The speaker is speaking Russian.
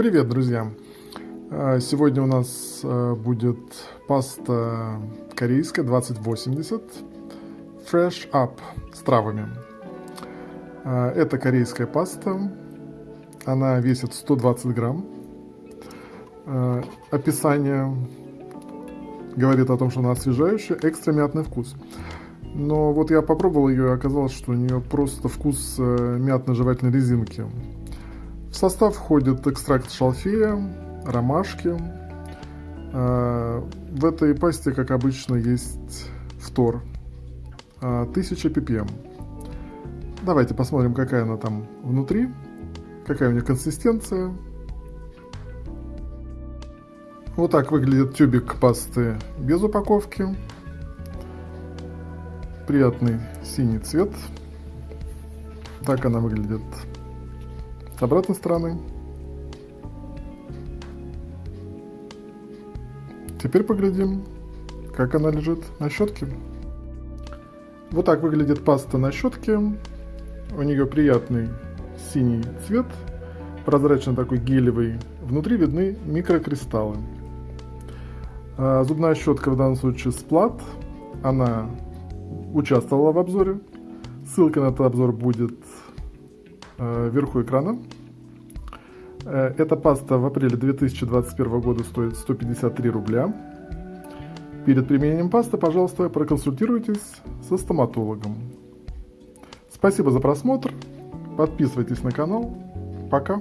Привет, друзья! А, Сегодня у нас а, будет паста корейская 2080 Fresh Up с травами. А, Это корейская паста, она весит 120 грамм. Описание говорит о том, что она освежающая, экстра мятный вкус. Но вот я попробовал ее, и оказалось, что у нее просто вкус э, мятно-жевательной резинки. В состав входит экстракт шалфея, ромашки. Э, В этой пасте, как обычно, есть фтор. Э, 1000 ppm. Давайте посмотрим, какая она там внутри, какая у нее консистенция. Вот так выглядит тюбик пасты без упаковки. Приятный синий цвет. Так она выглядит с обратной стороны. Теперь поглядим, как она лежит на щетке. Вот так выглядит паста на щетке. У нее приятный синий цвет, прозрачно такой гелевый. Внутри видны микрокристаллы. А, Зубная щетка в данном случае сплат. Она участвовала в обзоре. Ссылка на этот обзор будет вверху экрана. Э, Эта паста в апреле 2021 года стоит 153 рубля. Перед применением пасты, пожалуйста, проконсультируйтесь со стоматологом. Спасибо за просмотр. Подписывайтесь на канал. Пока.